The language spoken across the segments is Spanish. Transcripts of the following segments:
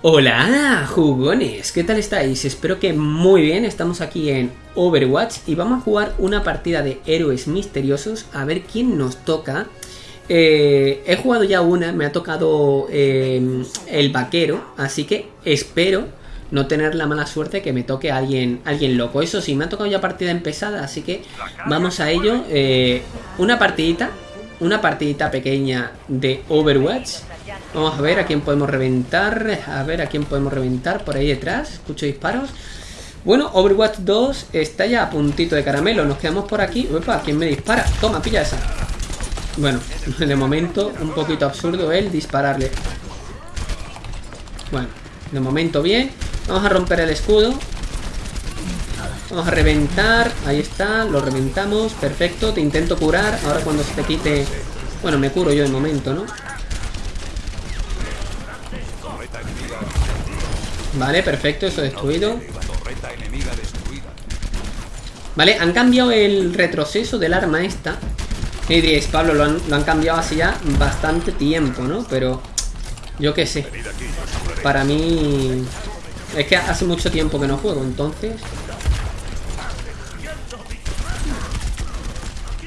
Hola, jugones, ¿qué tal estáis? Espero que muy bien, estamos aquí en Overwatch y vamos a jugar una partida de héroes misteriosos a ver quién nos toca. Eh, he jugado ya una, me ha tocado eh, el vaquero, así que espero no tener la mala suerte que me toque a alguien, alguien loco. Eso sí, me ha tocado ya partida empezada, así que vamos a ello. Eh, una partidita, una partidita pequeña de Overwatch. Vamos a ver a quién podemos reventar. A ver a quién podemos reventar por ahí detrás. Escucho disparos. Bueno, Overwatch 2 está ya a puntito de caramelo. Nos quedamos por aquí. Uepa, ¿quién me dispara? Toma, pilla esa. Bueno, de momento un poquito absurdo el dispararle. Bueno, de momento bien. Vamos a romper el escudo. Vamos a reventar. Ahí está, lo reventamos. Perfecto, te intento curar. Ahora cuando se te quite... Bueno, me curo yo de momento, ¿no? Vale, perfecto, eso destruido. Vale, han cambiado el retroceso del arma esta. Y diréis, Pablo, lo han, lo han cambiado así ya bastante tiempo, ¿no? Pero yo qué sé. Para mí... Es que hace mucho tiempo que no juego, entonces...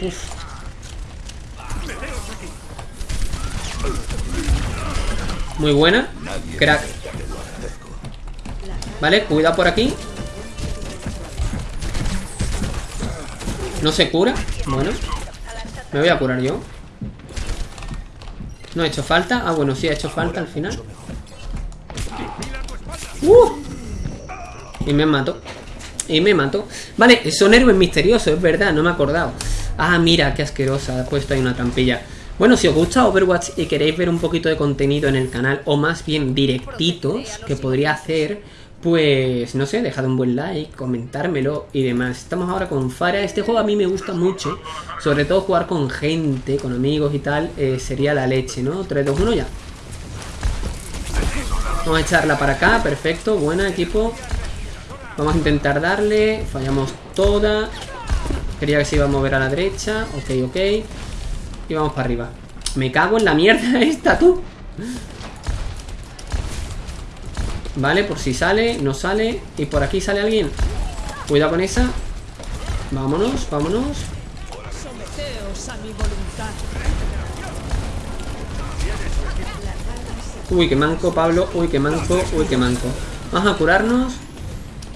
Uf. Muy buena. Crack. Vale, cuidado por aquí. No se cura. Bueno. Me voy a curar yo. No ha hecho falta. Ah, bueno, sí ha hecho falta al final. ¡Uh! Y me mato. Y me mato. Vale, son héroes misteriosos, es verdad, no me he acordado. Ah, mira, qué asquerosa. Ha puesto ahí una trampilla. Bueno, si os gusta Overwatch y queréis ver un poquito de contenido en el canal, o más bien directitos que podría hacer, pues no sé, dejad un buen like, comentármelo y demás. Estamos ahora con Fara. Este juego a mí me gusta mucho, sobre todo jugar con gente, con amigos y tal, eh, sería la leche, ¿no? 3, 2, 1 ya. Vamos a echarla para acá, perfecto, buena equipo. Vamos a intentar darle, fallamos toda. Quería que se iba a mover a la derecha, ok, ok. Y vamos para arriba. Me cago en la mierda esta, tú. Vale, por si sale, no sale. Y por aquí sale alguien. Cuidado con esa. Vámonos, vámonos. Uy, qué manco, Pablo. Uy, qué manco, uy, qué manco. Vamos a curarnos.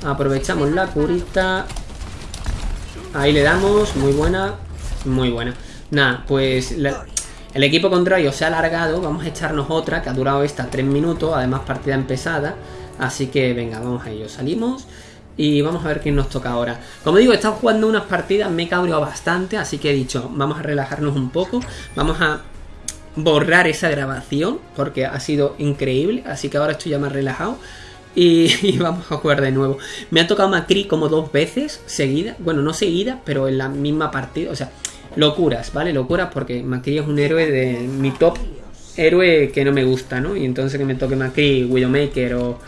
Aprovechamos la curita. Ahí le damos, muy buena Muy buena. Nada, pues el equipo contrario se ha alargado, vamos a echarnos otra que ha durado esta 3 minutos, además partida empezada. Así que venga, vamos a ello. Salimos y vamos a ver quién nos toca ahora. Como digo, he estado jugando unas partidas, me he cabreado bastante, así que he dicho, vamos a relajarnos un poco, vamos a borrar esa grabación, porque ha sido increíble, así que ahora estoy ya más relajado. Y, vamos a jugar de nuevo. Me ha tocado Macri como dos veces seguida. Bueno, no seguida, pero en la misma partida. O sea, locuras, ¿vale? Locuras porque Macri es un héroe de mi top héroe que no me gusta, ¿no? Y entonces que me toque Macri, Widowmaker o,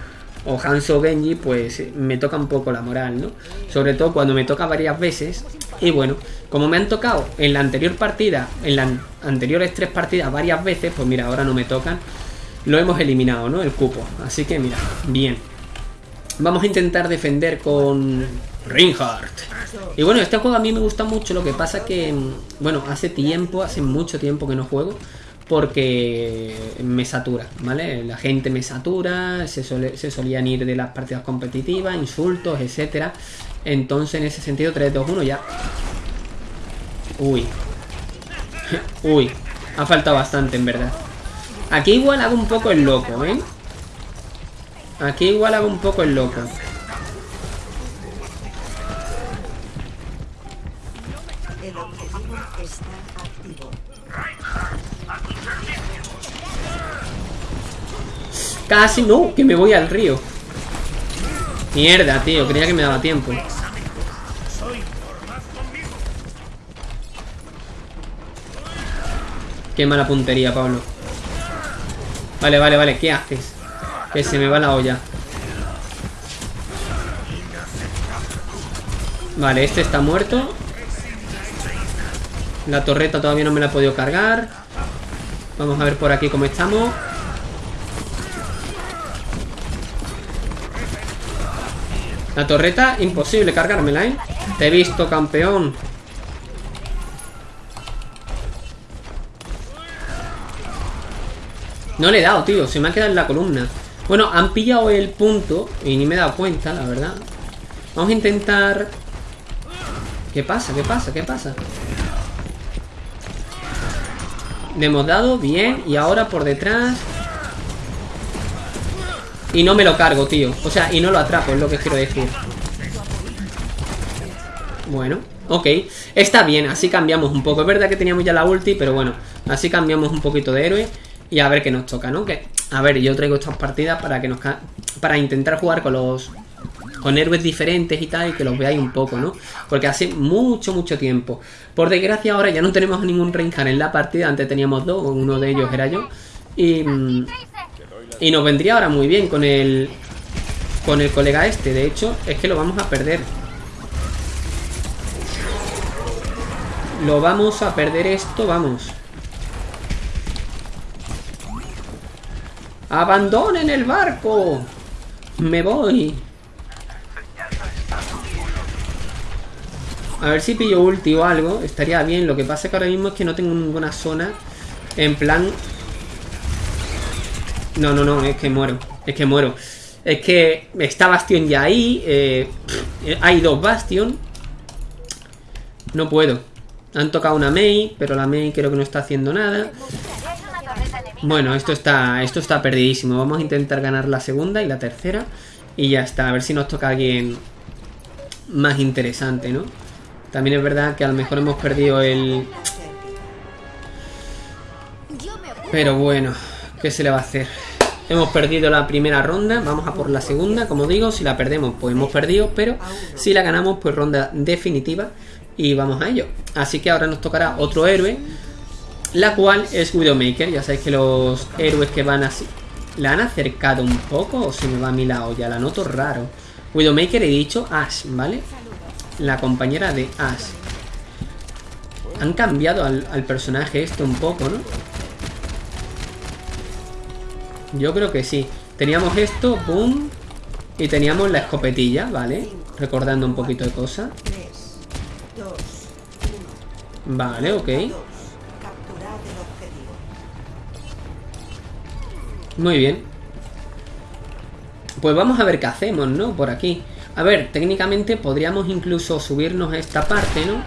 o Hanzo Genji, pues me toca un poco la moral, ¿no? Sobre todo cuando me toca varias veces. Y bueno, como me han tocado en la anterior partida, en las anteriores tres partidas varias veces, pues mira, ahora no me tocan. Lo hemos eliminado, ¿no? El cupo. Así que mira, bien. Vamos a intentar defender con Reinhardt. Y bueno, este juego a mí me gusta mucho, lo que pasa que, bueno, hace tiempo, hace mucho tiempo que no juego, porque me satura, ¿vale? La gente me satura, se, se solían ir de las partidas competitivas, insultos, etcétera. Entonces, en ese sentido, 3, 2, 1 ya. Uy. Uy. Ha faltado bastante, en verdad. Aquí igual hago un poco el loco, ¿eh? Aquí igual hago un poco el loco. Casi no, que me voy al río. Mierda, tío, creía que me daba tiempo. Qué mala puntería, Pablo. Vale, vale, vale, ¿qué haces? Que se me va la olla. Vale, este está muerto. La torreta todavía no me la he podido cargar. Vamos a ver por aquí cómo estamos. La torreta, imposible cargármela, ¿eh? Te he visto, campeón. No le he dado, tío. Se me ha quedado en la columna. Bueno, han pillado el punto y ni me he dado cuenta, la verdad. Vamos a intentar... ¿Qué pasa? ¿Qué pasa? ¿Qué pasa? Le hemos dado, bien. Y ahora por detrás... Y no me lo cargo, tío. O sea, y no lo atrapo, es lo que quiero decir. Bueno, ok. Está bien, así cambiamos un poco. Es verdad que teníamos ya la ulti, pero bueno. Así cambiamos un poquito de héroe. Y a ver qué nos toca, ¿no? Que, a ver, yo traigo estas partidas para que nos... Para intentar jugar con los... Con héroes diferentes y tal, y que los veáis un poco, ¿no? Porque hace mucho, mucho tiempo. Por desgracia ahora ya no tenemos ningún Reinhardt en la partida. Antes teníamos dos, uno de ellos era yo. Y... Y nos vendría ahora muy bien con el... Con el colega este. De hecho, es que lo vamos a perder. Lo vamos a perder esto, vamos. ¡Abandonen el barco! ¡Me voy! A ver si pillo ulti o algo. Estaría bien. Lo que pasa es que ahora mismo es que no tengo ninguna zona. En plan... No, no, no. Es que muero. Es que muero. Es que está Bastion ya ahí. Eh, hay dos Bastion. No puedo. Han tocado una Mei, pero la Mei creo que no está haciendo nada. Bueno, esto está, esto está perdidísimo. Vamos a intentar ganar la segunda y la tercera. Y ya está, a ver si nos toca alguien más interesante, ¿no? También es verdad que a lo mejor hemos perdido el... Pero bueno, ¿qué se le va a hacer? Hemos perdido la primera ronda, vamos a por la segunda, como digo, si la perdemos pues hemos perdido, pero si la ganamos pues ronda definitiva y vamos a ello. Así que ahora nos tocará otro héroe la cual es Widowmaker. Ya sabéis que los héroes que van así... ¿La han acercado un poco o se me va a mi lado? Ya la noto raro. Widowmaker he dicho Ash, ¿vale? La compañera de Ash. Han cambiado al, personaje este un poco, ¿no? Yo creo que sí. Teníamos esto, boom. Y teníamos la escopetilla, ¿vale? Recordando un poquito de cosas. Vale, ok. Muy bien. Pues vamos a ver qué hacemos, ¿no? Por aquí. A ver, técnicamente podríamos incluso subirnos a esta parte, ¿no?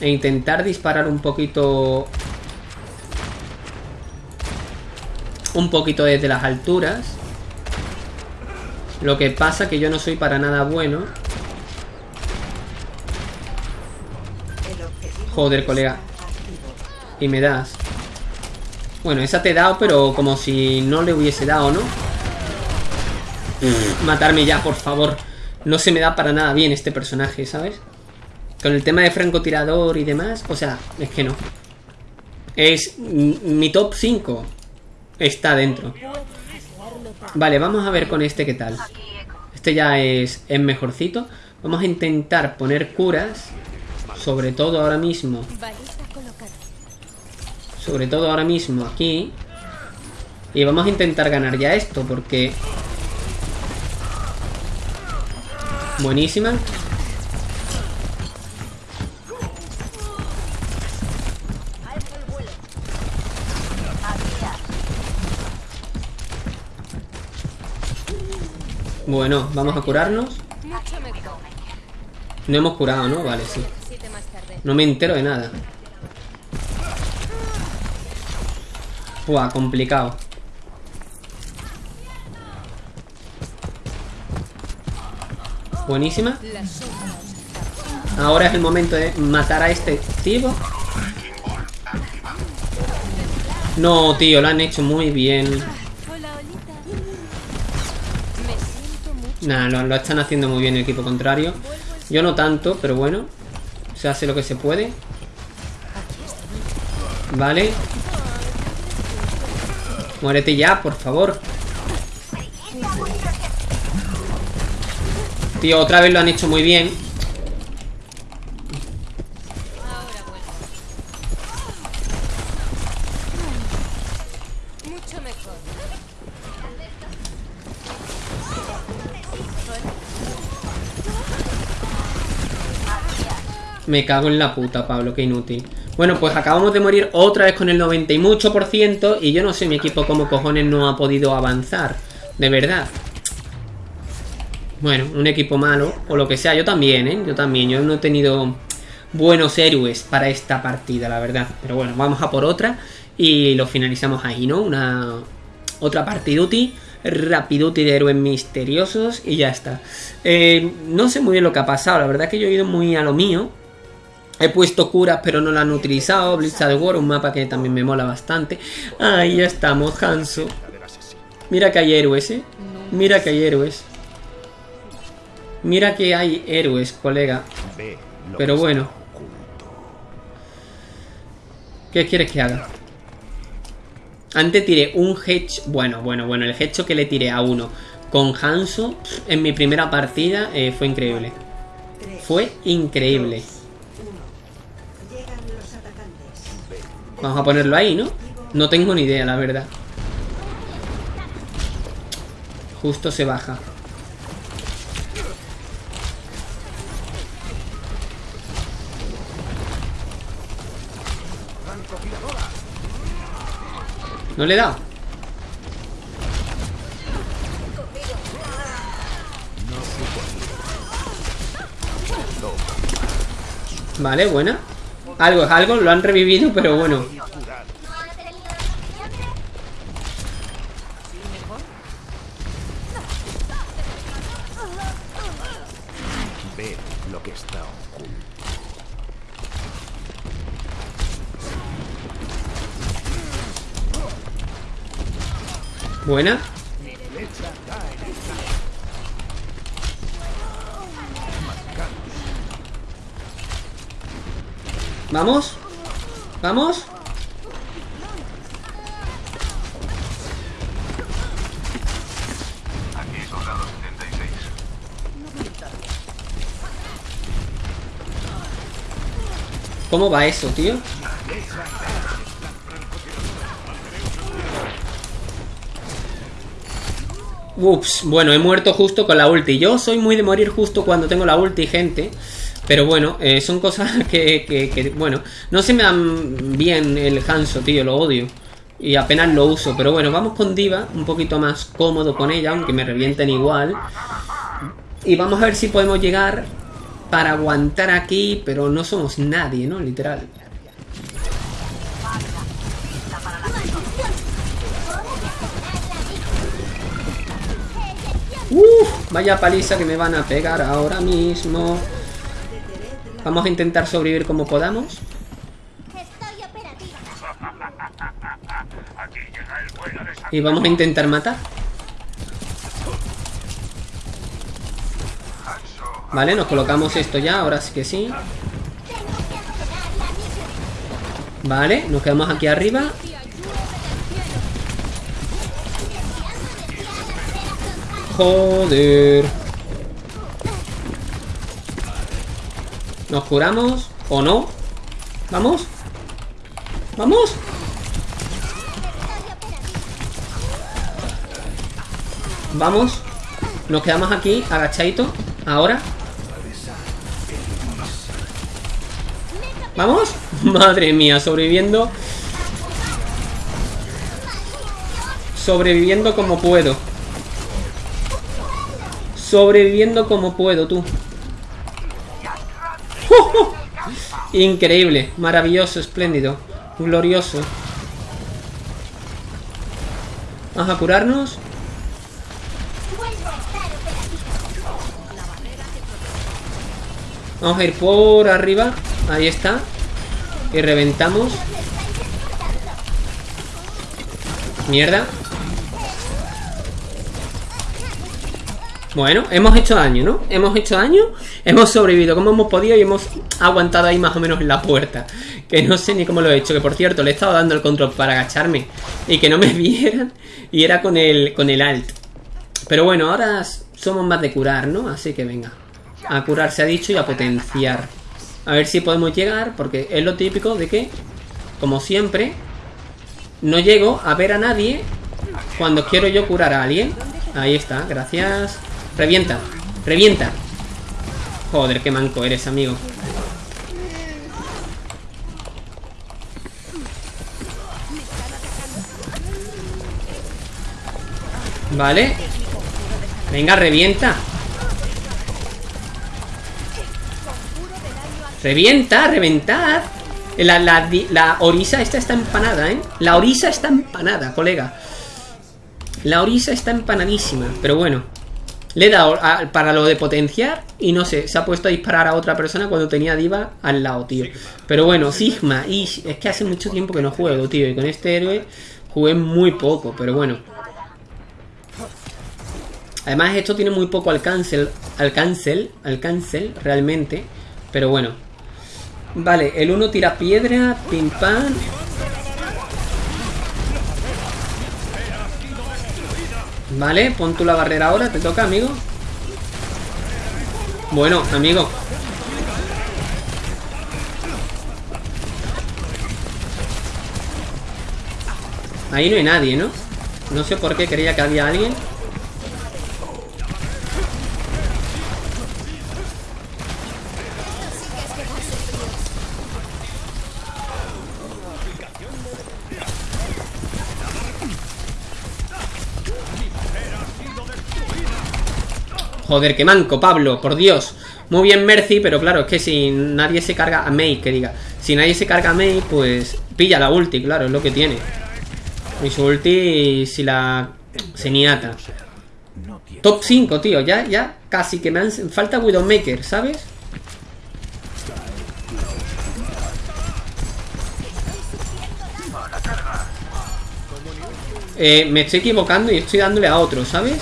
E intentar disparar un poquito... Un poquito desde las alturas. Lo que pasa que yo no soy para nada bueno. Joder, colega. Y me das. Bueno, esa te he dado, pero como si no le hubiese dado, ¿no? Matarme ya, por favor. No se me da para nada bien este personaje, ¿sabes? Con el tema de francotirador y demás, o sea, es que no. Es mi top 5. Está dentro. Vale, vamos a ver con este qué tal. Este ya es, es mejorcito. Vamos a intentar poner curas. Sobre todo ahora mismo sobre todo ahora mismo aquí. Y vamos a intentar ganar ya esto, porque... Buenísima. Bueno, vamos a curarnos. No hemos curado, ¿no? Vale, sí. No me entero de nada. Buah, complicado. Buenísima. Ahora es el momento de matar a este tipo. No, tío, lo han hecho muy bien. Lo, lo, están haciendo muy bien el equipo contrario. Yo no tanto, pero bueno. Se hace lo que se puede. Vale. Muérete ya, por favor. Tío, otra vez lo han hecho muy bien. Me cago en la puta, Pablo, qué inútil. Bueno, pues acabamos de morir otra vez con el 90 y mucho por ciento. Y yo no sé mi equipo cómo cojones no ha podido avanzar. De verdad. Bueno, un equipo malo. O lo que sea, yo también, ¿eh? Yo también. Yo no he tenido buenos héroes para esta partida, la verdad. Pero bueno, vamos a por otra. Y lo finalizamos ahí, ¿no? Una... Otra partiduti rapiduti de héroes misteriosos y ya está. Eh, no sé muy bien lo que ha pasado, la verdad que yo he ido muy a lo mío. He puesto curas pero no la han utilizado. Blizzard War, un mapa que también me mola bastante. Ahí estamos, Hanso. Mira que hay héroes, ¿eh? Mira que hay héroes. Mira que hay héroes, colega. Pero bueno. ¿Qué quieres que haga? Antes tiré un hedge. Bueno, bueno, bueno. El hedge que le tiré a uno con Hanso en mi primera partida eh, fue increíble. Fue increíble. Vamos a ponerlo ahí, ¿no? No tengo ni idea, la verdad. Justo se baja. No le he dado. Vale, buena. Algo es algo, lo han revivido, pero bueno. Ve lo que está oculto. Buena. Vamos. Vamos. Aquí soldado 76. ¿Cómo va eso, tío? Ups, bueno, he muerto justo con la ulti. Yo soy muy de morir justo cuando tengo la ulti, gente. Pero bueno, eh, son cosas que, que, bueno, no se me dan bien el Hanso, tío, lo odio. Y apenas lo uso. Pero bueno, vamos con Diva, un poquito más cómodo con ella, aunque me revienten igual. Y vamos a ver si podemos llegar para aguantar aquí, pero no somos nadie, ¿no? Literal. Uf, vaya paliza que me van a pegar ahora mismo. Vamos a intentar sobrevivir como podamos. Y vamos a intentar matar. Vale, nos colocamos esto ya, ahora sí que sí. Vale, nos quedamos aquí arriba. Joder. Nos curamos. ¿O no? ¿Vamos? ¿Vamos? Vamos. Nos quedamos aquí, agachadito. Ahora. ¿Vamos? Madre mía, sobreviviendo. Sobreviviendo como puedo. Sobreviviendo como puedo, tú. Increíble, maravilloso, espléndido, glorioso. Vamos a curarnos. Vamos a ir por arriba. Ahí está. Y reventamos. Mierda. Bueno, hemos hecho daño, ¿no? Hemos hecho daño, hemos sobrevivido como hemos podido y hemos aguantado ahí más o menos en la puerta. Que no sé ni cómo lo he hecho, que por cierto, le he estado dando el control para agacharme y que no me vieran y era con el, con el alt. Pero bueno, ahora somos más de curar, ¿no? Así que venga. A curar se ha dicho y a potenciar. A ver si podemos llegar, porque es lo típico de que, como siempre, no llego a ver a nadie cuando quiero yo curar a alguien. Ahí está, gracias. Revienta, revienta. Joder, qué manco eres, amigo. Vale. Venga, revienta. Revienta, reventad. La, la, la, orisa esta está empanada, ¿eh? La orisa está empanada, colega. La orisa está empanadísima, pero bueno. Le he dado a- para lo de potenciar y no sé, se ha puesto a disparar a otra persona cuando tenía diva al lado, tío. Pero bueno, Sigma, y es que hace mucho tiempo que no juego, tío. Y con este héroe jugué muy poco, pero bueno. Además esto tiene muy poco alcance, alcance, alcance realmente. Pero bueno. Vale, el uno tira piedra, pim pam. Vale, pon tú la barrera ahora, te toca, amigo. Bueno, amigo. Ahí no hay nadie, ¿no? No sé por qué creía que había alguien. Joder, qué manco, Pablo, por Dios. Muy bien, Mercy, pero claro, es que si nadie se carga a Mei, que diga. Si nadie se carga a Mei, pues pilla la ulti, claro, es lo que tiene. Y su ulti, si la seniata. No tiene. Top 5, tío, ya, ya casi que me han... Falta Widowmaker, ¿sabes? Eh, me estoy equivocando y estoy dándole a otro, ¿sabes?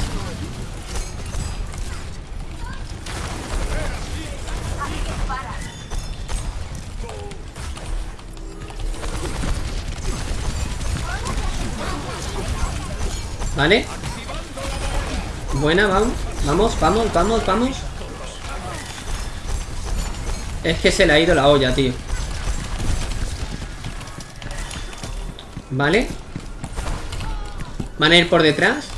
Vale Buena, vamos Vamos, vamos, vamos, vamos. Es que se le ha ido la olla, tío. Vale Van a ir por detrás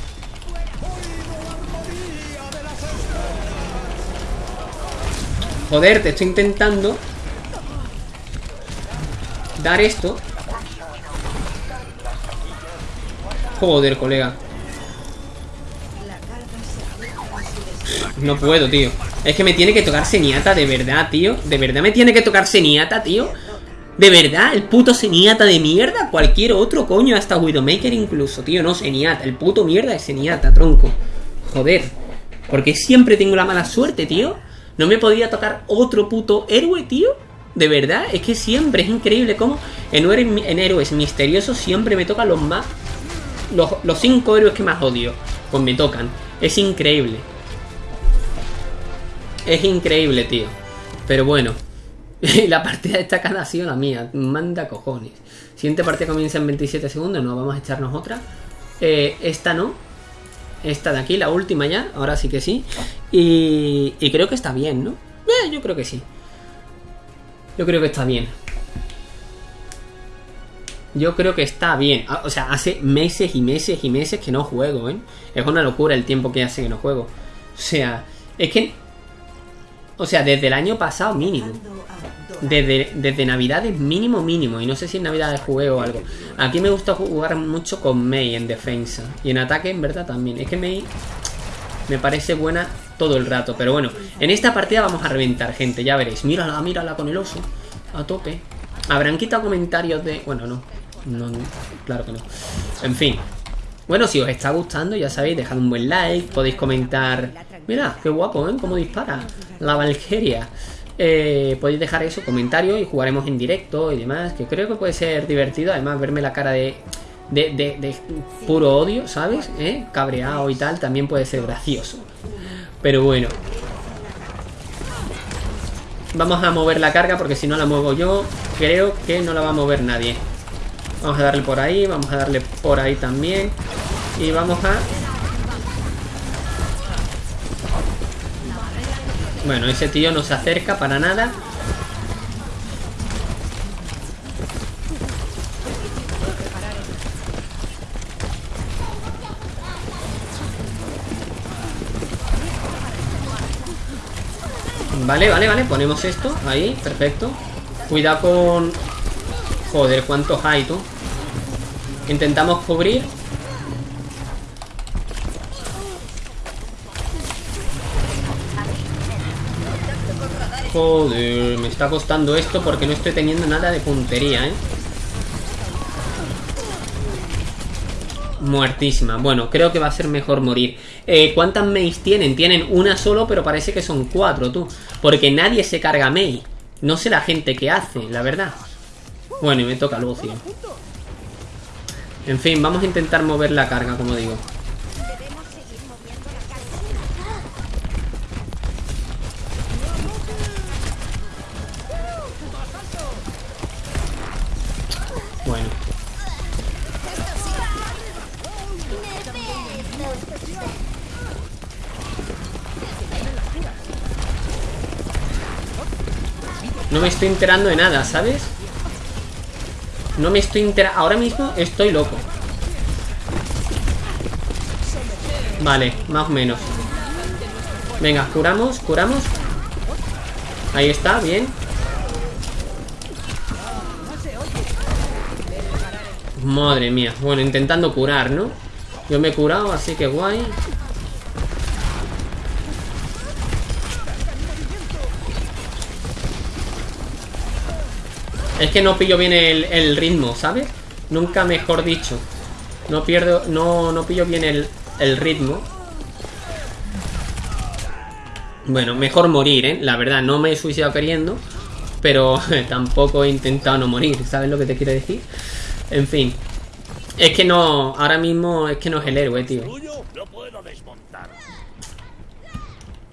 Joder, te estoy intentando Dar esto. Joder, colega No puedo, tío. Es que me tiene que tocar Seniata, de verdad, tío. De verdad me tiene que tocar Seniata, tío. De verdad, el puto Seniata de mierda. Cualquier otro coño, hasta Widowmaker incluso, tío. No, Seniata, el puto mierda es Seniata, tronco. Joder. Porque siempre tengo la mala suerte, tío. No me podía tocar otro puto héroe, tío. De verdad, es que siempre es increíble cómo en, héroes- misteriosos siempre me tocan los más los, los cinco héroes que más odio, pues me tocan. Es increíble. Es increíble, tío. Pero bueno. la partida destacada ha sido la mía. Manda cojones. Siguiente partida comienza en 27 segundos. No, vamos a echarnos otra. Eh, esta no. Esta de aquí, la última ya. Ahora sí que sí. Y, y creo que está bien, ¿no? Eh, yo creo que sí. Yo creo que está bien. Yo creo que está bien. Ah, O sea, hace meses y meses y meses que no juego, ¿eh? Es una locura el tiempo que hace que no juego. O sea, es que... O sea, desde el año pasado mínimo. Desde, desde Navidades mínimo mínimo. Y no sé si en Navidades jugué o algo. Aquí me gusta jugar mucho con Mei en defensa. Y en ataque, en verdad, también. Es que Mei me parece buena todo el rato. Pero bueno, en esta partida vamos a reventar, gente. Ya veréis. Mírala, mírala con el oso. A tope. Habrán quitado comentarios de... Bueno, no. No, no, claro que no. En fin. Bueno, si os está gustando, ya sabéis, dejad un buen like, podéis comentar... Mira, qué guapo, ¿eh? Cómo dispara la Valkyria. Eh, podéis dejar eso, comentarios y jugaremos en directo y demás, que creo que puede ser divertido. Además, verme la cara de, de, de- de puro odio, ¿sabes? ¿Eh? Cabreado y tal, también puede ser gracioso. Pero bueno. Vamos a mover la carga porque si no la muevo yo, creo que no la va a mover nadie. Vamos a darle por ahí, vamos a darle por ahí también. Y vamos a... Bueno, ese tío no se acerca para nada. Vale, vale, vale, ponemos esto ahí, perfecto. Cuidado con... Joder, cuántos hay tú. Intentamos cubrir. Joder, me está costando esto porque no estoy teniendo nada de puntería, ¿eh? Muertísima. Bueno, creo que va a ser mejor morir. Eh, ¿Cuántas Meis tienen? Tienen una solo, pero parece que son cuatro, tú. Porque nadie se carga Mei. No sé la gente que hace, la verdad. Bueno, y me toca Lucio. En fin, vamos a intentar mover la carga, como digo. No me estoy enterando de nada, ¿sabes? No me estoy enterando... Ahora mismo estoy loco. Vale, más o menos. Venga, curamos, curamos. Ahí está, bien. Madre mía. Bueno, intentando curar, ¿no? Yo me he curado, así que guay. Es que no pillo bien el, el ritmo, ¿sabes? Nunca mejor dicho. No pierdo, no, no pillo bien el, el ritmo. Bueno, mejor morir, ¿eh? La verdad, no me he suicidado queriendo. Pero tampoco he intentado no morir, ¿sabes lo que te quiero decir? En fin. Es que no, ahora mismo es que no es el héroe, tío.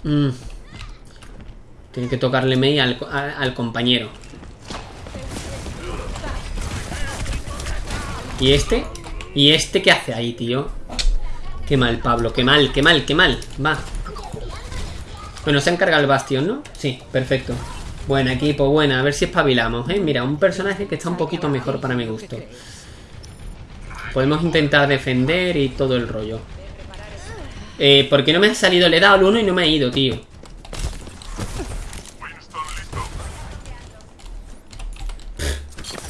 Mm. Tiene que tocarle Mei al, al, al compañero. ¿Y este? ¿Y este qué hace ahí, tío? Qué mal, Pablo, qué mal, qué mal, qué mal. Va. Bueno, se ha encargado el bastión, ¿no? Sí, perfecto. Buen equipo, buena. A ver si espabilamos, ¿eh? Mira, un personaje que está un poquito mejor para mi gusto. Podemos intentar defender y todo el rollo. Eh, porque no me ha salido, le he dado al uno y no me ha ido, tío.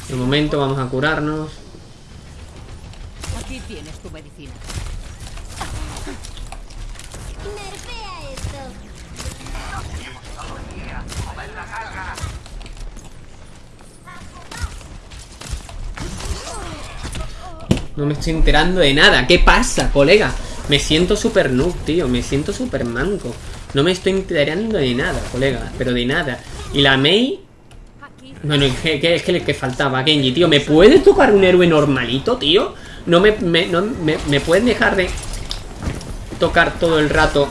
De momento vamos a curarnos. Aquí tienes tu medicina. Nerfea esto. No me estoy enterando de nada. ¿Qué pasa, colega? Me siento súper noob, tío. Me siento súper manco. No me estoy enterando de nada, colega. Pero de nada. Y la Mei... Bueno, es que, es que le que faltaba Genji, tío. ¿Me puede tocar un héroe normalito, tío? No me, me, no, me, me pueden dejar de tocar todo el rato.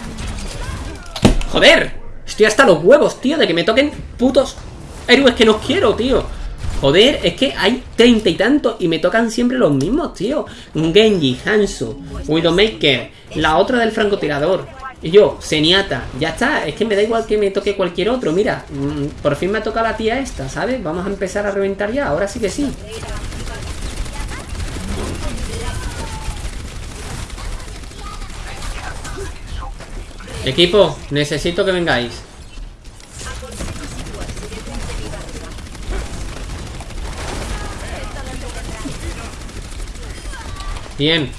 ¡Joder! Estoy hasta los huevos, tío, de que me toquen putos héroes que no quiero, tío. Joder, es que hay treinta y tantos y me tocan siempre los mismos, tío. Genji, Hanzo, Widowmaker, la otra del francotirador. Y yo, Seniata, ya está, es que me da igual que me toque cualquier otro. Mira, mm, por fin me ha tocado la tía esta, ¿sabes? Vamos a empezar a reventar ya, ahora sí que sí. Equipo, necesito que vengáis. Bien.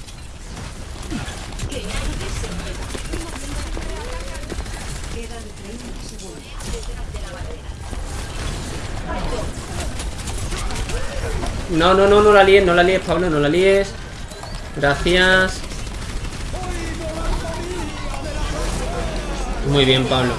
No, no, no, no la líes, no la líes, Pablo, no la líes. Gracias. Muy bien, Pablo.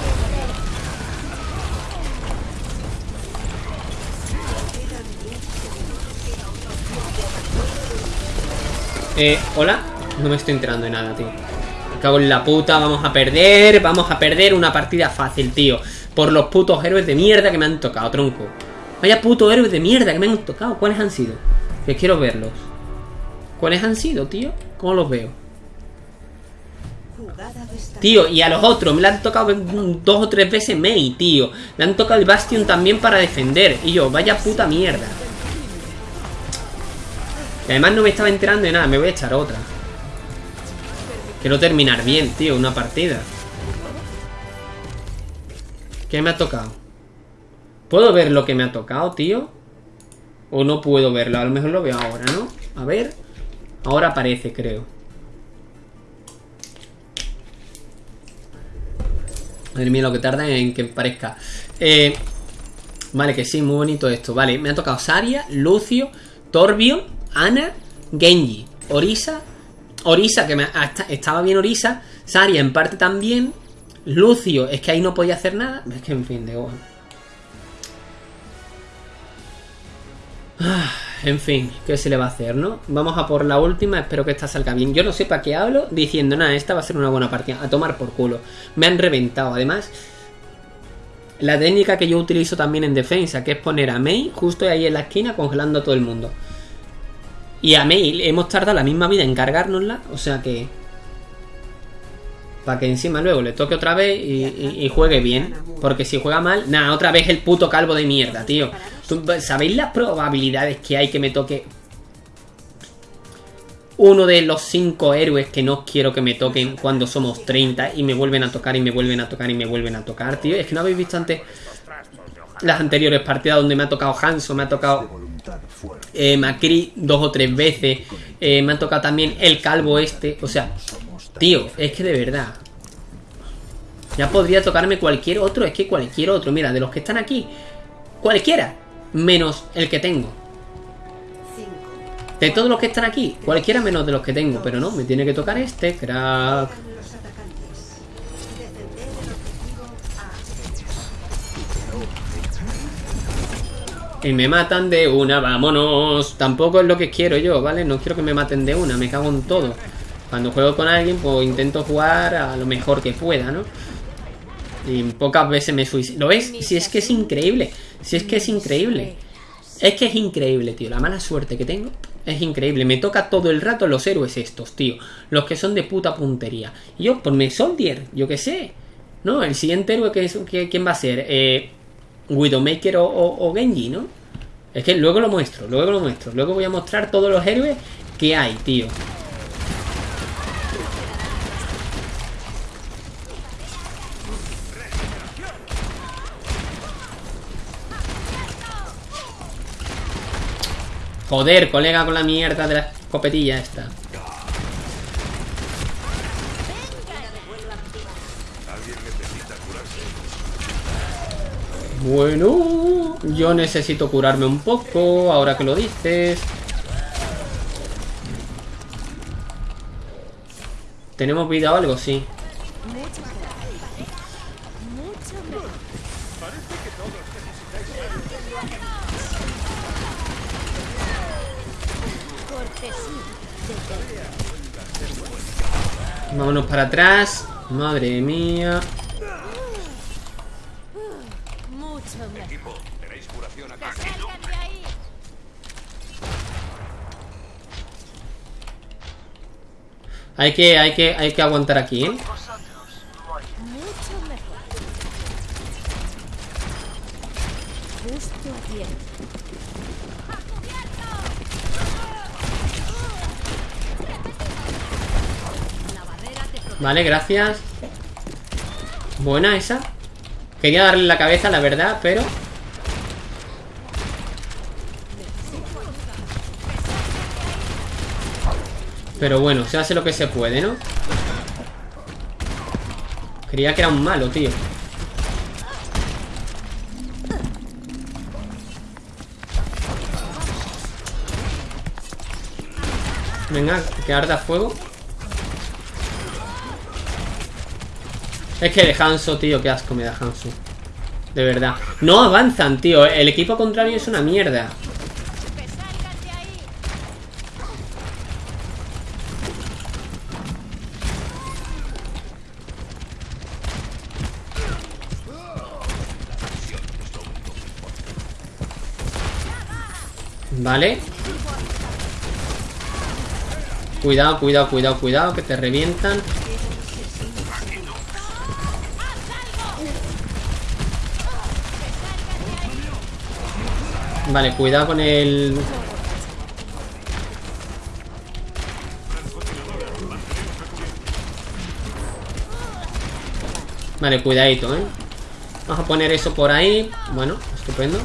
Eh, ¿hola? No me estoy enterando de nada, tío. Me cago en la puta, vamos a perder, vamos a perder una partida fácil, tío. Por los putos héroes de mierda que me han tocado, tronco. Vaya putos héroes de mierda que me han tocado. ¿Cuáles han sido? Que quiero verlos. ¿Cuáles han sido, tío? ¿Cómo los veo? Tío, y a los otros me le han tocado dos o tres veces Mei, tío. Le han tocado el Bastion también para defender. Y yo, vaya puta mierda. Y además no me estaba enterando de nada, me voy a echar otra. Quiero terminar bien, tío, una partida. ¿Qué me ha tocado? ¿Puedo ver lo que me ha tocado, tío? ¿O no puedo verlo? A lo mejor lo veo ahora, ¿no? A ver. Ahora aparece, creo. Madre mía, lo que tarda en que parezca. Eh, vale, que sí, muy bonito esto. Vale, me ha tocado Saria, Lucio, Torbio, Ana, Genji, Orisa. Orisa, que estaba bien Orisa. Saria en parte también. Lucio, es que ahí no podía hacer nada. Es que en fin, de bueno. Ah, En fin, ¿qué se le va a hacer, no? Vamos a por la última, espero que esta salga bien. Yo no sé para qué hablo diciendo, nada, esta va a ser una buena partida. A tomar por culo. Me han reventado, además. La técnica que yo utilizo también en defensa, que es poner a Mei justo ahí en la esquina congelando a todo el mundo. Y a Mei hemos tardado la misma vida en cargárnosla, o sea que... Para que encima luego le toque otra vez y, y- y juegue bien. Porque si juega mal, nada, otra vez el puto calvo de mierda, tío. ¿Tú- ¿Sabéis las probabilidades que hay que me toque uno de los cinco héroes que no quiero que me toquen cuando somos 30 y me vuelven a tocar y me vuelven a tocar y me vuelven a tocar, tío? Es que no habéis visto antes las anteriores partidas donde me ha tocado Hanso, me ha tocado eh, Macri dos o tres veces, eh, me ha tocado también el calvo este, o sea, tío, es que de verdad. Ya podría tocarme cualquier otro, es que cualquier otro, mira, de los que están aquí, cualquiera, menos el que tengo. De todos los que están aquí, cualquiera menos de los que tengo, pero no, me tiene que tocar este, crack. Y me matan de una, vámonos. Tampoco es lo que quiero yo, ¿vale? No quiero que me maten de una, me cago en todo. Cuando juego con alguien, pues intento jugar a lo mejor que pueda, ¿no? Y pocas veces me suicido. ¿Lo ves? Si es que es increíble. Si es que es increíble. Es que es increíble, tío. La mala suerte que tengo es increíble. Me toca todo el rato los héroes estos, tío. Los que son de puta puntería. Y yo, por mi Soldier, yo qué sé. No, el siguiente héroe, que es, ¿quién va a ser? Eh, Widowmaker o Genji, ¿no? Es que luego lo muestro, luego lo muestro. Luego voy a mostrar todos los héroes que hay, tío. Joder, colega, con la mierda de la escopetilla esta. Bueno, yo necesito curarme un poco, ahora que lo dices. ¿Tenemos vida o algo? Sí. Vámonos para atrás. Madre mía. Hay que, hay que, hay que aguantar aquí, ¿eh? Mucho mejor. Justo a tiempo. Vale, gracias. Buena esa. Quería darle la cabeza, la verdad, pero... Pero bueno, se hace lo que se puede, ¿no? Creía que era un malo, tío. Venga, que arda fuego. Es que de Hanso, tío, qué asco me da Hanso. De verdad. No avanzan, tío. El equipo contrario es una mierda. Vale. Cuidado, cuidado, cuidado, cuidado, que te revientan. Vale, cuidado con el... Vale, cuidadito, ¿eh? Vamos a poner eso por ahí. Bueno, estupendo.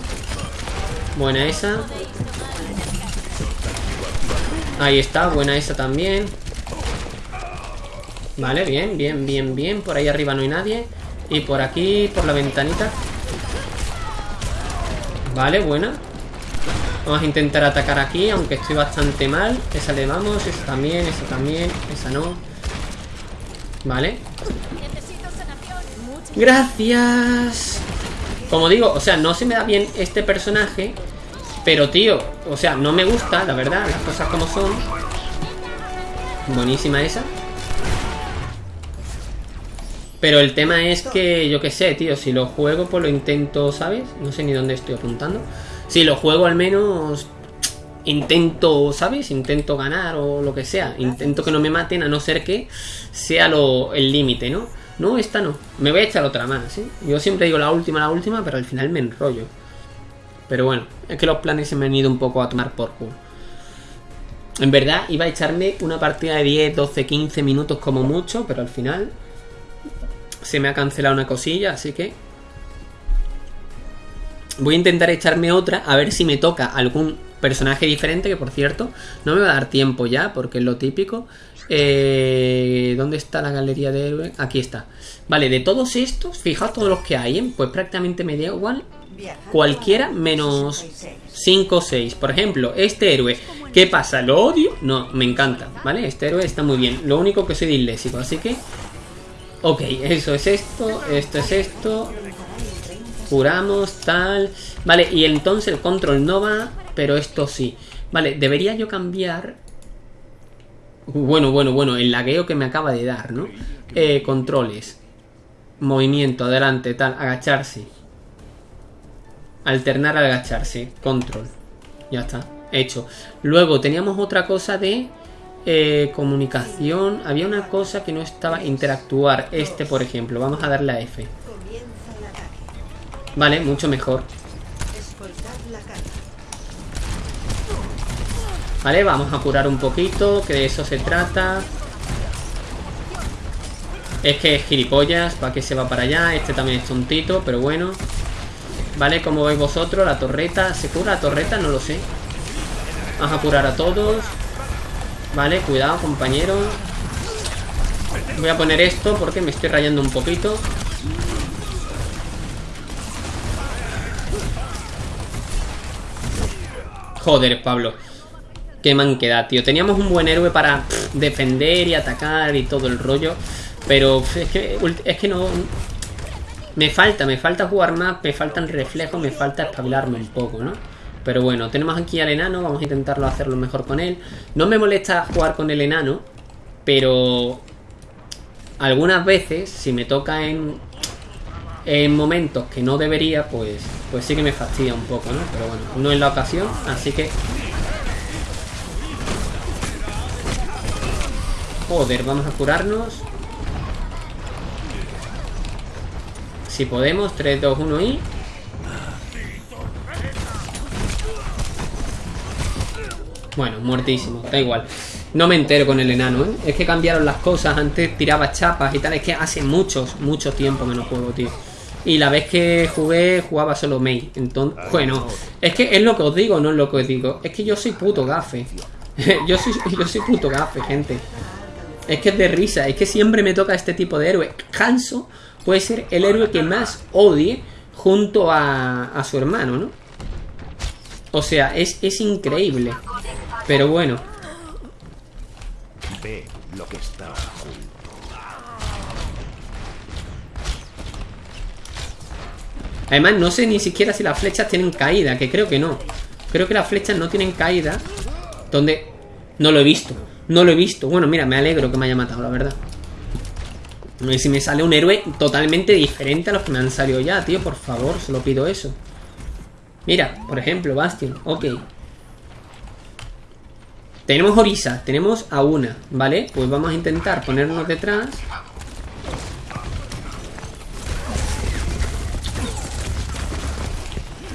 Buena esa. Ahí está, buena esa también. Vale, bien, bien, bien, bien. Por ahí arriba no hay nadie. Y por aquí, por la ventanita. Vale, buena. Vamos a intentar atacar aquí, aunque estoy bastante mal. Esa le vamos, esa también, esa también, esa no. Vale. Gracias. Como digo, o sea, no se me da bien este personaje. Pero, tío, o sea, no me gusta, la verdad, las cosas como son. Buenísima esa. Pero el tema es que, yo qué sé, tío, si lo juego, pues lo intento, ¿sabes? No sé ni dónde estoy apuntando. Si lo juego, al menos intento, ¿sabes? Intento ganar o lo que sea. Intento que no me maten, a no ser que sea lo, el límite, ¿no? No, esta no. Me voy a echar otra más, ¿eh? Yo siempre digo la última, la última, pero al final me enrollo. Pero bueno, es que los planes se me han ido un poco a tomar por culo. En verdad, iba a echarme una partida de 10, 12, 15 minutos como mucho, pero al final se me ha cancelado una cosilla, así que voy a intentar echarme otra a ver si me toca algún personaje diferente, que por cierto no me va a dar tiempo ya, porque es lo típico. Eh, ¿Dónde está la galería de héroes? Aquí está. Vale, de todos estos, fijaos todos los que hay, ¿eh? pues prácticamente me da igual cualquiera menos 5 o 6. Por ejemplo, este héroe, ¿qué pasa? ¿Lo odio? No, me encanta, ¿vale? Este héroe está muy bien. Lo único que soy disléxico, así que... Ok, eso es esto, esto es esto. Curamos, tal. Vale, y entonces el control no va, pero esto sí. Vale, debería yo cambiar... Bueno, bueno, bueno, el lagueo que me acaba de dar, ¿no? Eh, controles. Movimiento, adelante, tal, agacharse. Alternar al agacharse. Control. Ya está. Hecho. Luego teníamos otra cosa de eh, comunicación. Había una cosa que no estaba. Interactuar. Este, por ejemplo. Vamos a darle a F. Vale, mucho mejor. Vale, vamos a curar un poquito. Que de eso se trata. Es que es gilipollas. ¿Para qué se va para allá? Este también es tontito, pero bueno. Vale, como veis vosotros, la torreta. ¿Se cura la torreta? No lo sé. Vamos a curar a todos. Vale, cuidado, compañero. Voy a poner esto porque me estoy rayando un poquito. Joder, Pablo. Qué manquedad, tío. Teníamos un buen héroe para defender y atacar y todo el rollo. Pero es que, es que no... Me falta, me falta jugar más, me faltan reflejos, me falta espabilarme un poco, ¿no? Pero bueno, tenemos aquí al enano, vamos a intentarlo hacerlo mejor con él. No me molesta jugar con el enano, pero algunas veces, si me toca en, en momentos que no debería, pues, pues sí que me fastidia un poco, ¿no? Pero bueno, no es la ocasión, así que... Joder, vamos a curarnos. Si podemos, 3, 2, 1 y... Bueno, muertísimo, da igual. No me entero con el enano, ¿eh? Es que cambiaron las cosas. Antes tiraba chapas y tal. Es que hace muchos, mucho tiempo que no juego, tío. Y la vez que jugué, jugaba solo Mei. Entonces, bueno, es que es lo que os digo, no es lo que os digo. Es que yo soy puto gafe. yo, soy, yo soy puto gafe, gente. Es que es de risa. Es que siempre me toca este tipo de héroe. Hanso puede ser el héroe que más odie junto a, a su hermano, ¿no? O sea, es, es increíble. Pero bueno. Ve lo que está Además, no sé ni siquiera si las flechas tienen caída, que creo que no. Creo que las flechas no tienen caída. Donde... No lo he visto. No lo he visto. Bueno, mira, me alegro que me haya matado, la verdad. Ver si me sale un héroe totalmente diferente a los que me han salido ya, tío. Por favor, solo pido eso. Mira, por ejemplo, Bastion. Ok. Tenemos Orisa, tenemos a una, ¿vale? Pues vamos a intentar ponernos detrás.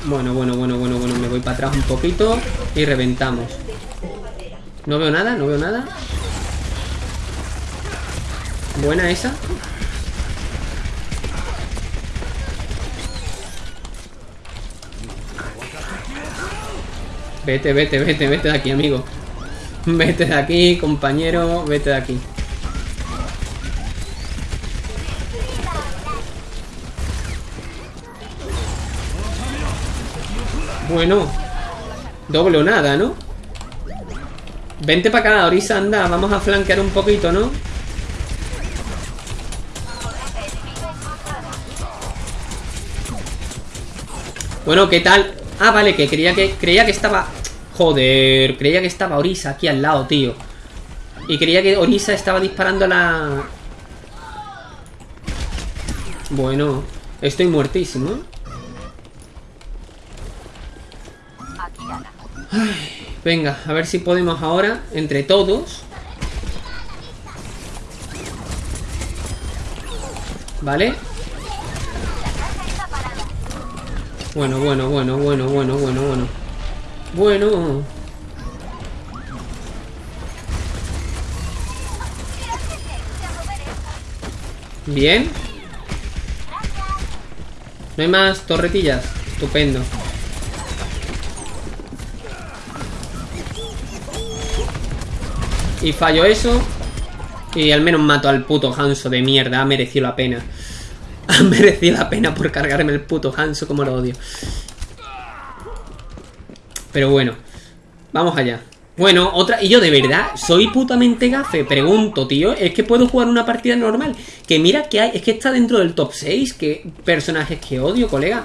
Bueno, bueno, bueno, bueno, bueno, me voy para atrás un poquito y reventamos. No veo nada, no veo nada. Buena esa. Vete, vete, vete, vete de aquí, amigo. Vete de aquí, compañero, vete de aquí. Bueno. Doble o nada, ¿no? Vente para acá, Orisa, anda. Vamos a flanquear un poquito, ¿no? Bueno, ¿qué tal? Ah, vale, que creía que creía que estaba... Joder, creía que estaba Orisa aquí al lado, tío. Y creía que Orisa estaba disparando la... Bueno, estoy muertísimo. Ay, venga, a ver si podemos ahora, entre todos. ¿Vale? Bueno, bueno, bueno, bueno, bueno, bueno, bueno. Bueno. Bien. No hay más torretillas. Estupendo. Y fallo eso. Y al menos mato al puto Hanso de mierda. Ha merecido la pena. Ha merecido la pena por cargarme el puto Hanso como lo odio. Pero bueno. Vamos allá. Bueno, otra... Y yo de verdad, ¿soy putamente gafe? Pregunto, tío. Es que puedo jugar una partida normal. Que mira que hay... Es que está dentro del top 6. Que personajes que odio, colega.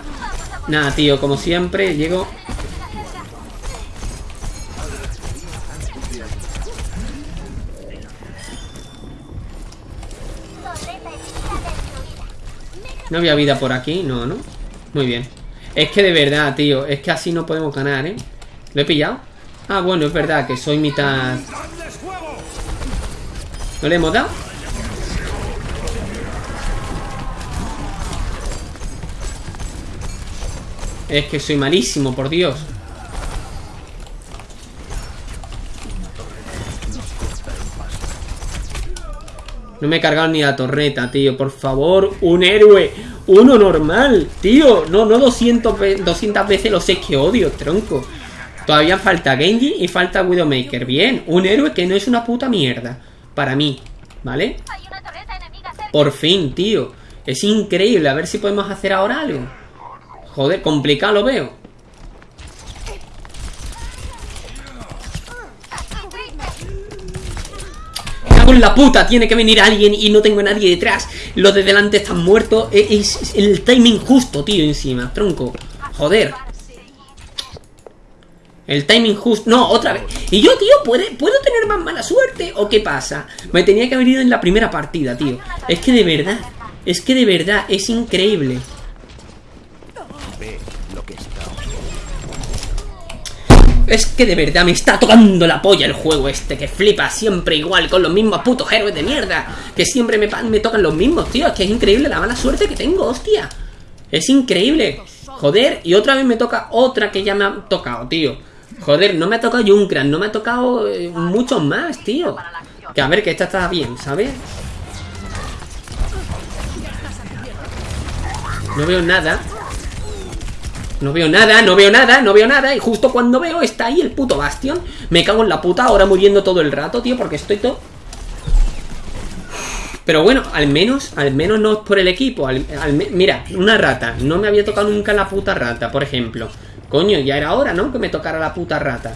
Nada, tío. Como siempre, llego... No había vida por aquí, no, ¿no? Muy bien. Es que de verdad, tío, es que así no podemos ganar, ¿eh? ¿Lo he pillado? Ah, bueno, es verdad que soy mitad... ¿No le hemos dado? Es que soy malísimo, por Dios. No me he cargado ni la torreta, tío. Por favor, un héroe. Uno normal, tío. No, no 200, 200 veces lo sé que odio, tronco. Todavía falta Genji y falta Widowmaker. Bien, un héroe que no es una puta mierda. Para mí, ¿vale? Por fin, tío. Es increíble. A ver si podemos hacer ahora algo. Joder, complicado lo veo. Con la puta, tiene que venir alguien y no tengo a nadie detrás. Los de delante están muertos. E-, es, el timing justo, tío, encima. Tronco. Joder. El timing justo. No, otra vez. Y yo, tío, ¿puede, ¿puedo tener más mala suerte? ¿O qué pasa? Me tenía que haber ido en la primera partida, tío. Es que de verdad. Es que de verdad, es increíble. Es que de verdad me está tocando la polla el juego este Que flipa siempre igual con los mismos putos héroes de mierda Que siempre me, me tocan los mismos, tío. Es que es increíble la mala suerte que tengo, hostia. Es increíble. Joder, y otra vez me toca otra que ya me ha tocado, tío. Joder, no me ha tocado Junkran No me ha tocado eh, muchos más, tío. Que a ver, que esta está bien, ¿sabes? No veo nada no veo nada, no veo nada, no veo nada Y justo cuando veo está ahí el puto Bastion. Me cago en la puta, ahora muriendo todo el rato, tío Porque estoy todo... Pero bueno, al menos, al menos no es por el equipo Mira, una rata No me había tocado nunca la puta rata, por ejemplo. Coño, ya era hora, ¿no? Que me tocara la puta rata